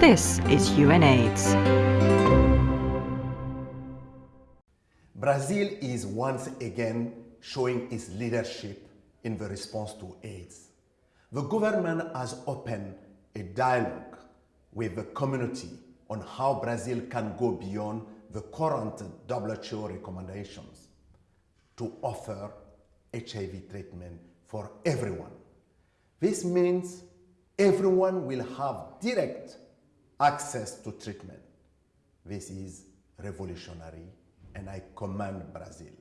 This is UNAIDS. Brazil is once again showing its leadership in the response to AIDS. The government has opened a dialogue with the community on how Brazil can go beyond the current WHO recommendations to offer HIV treatment for everyone. This means everyone will have direct access to treatment. This is revolutionary and I commend Brazil.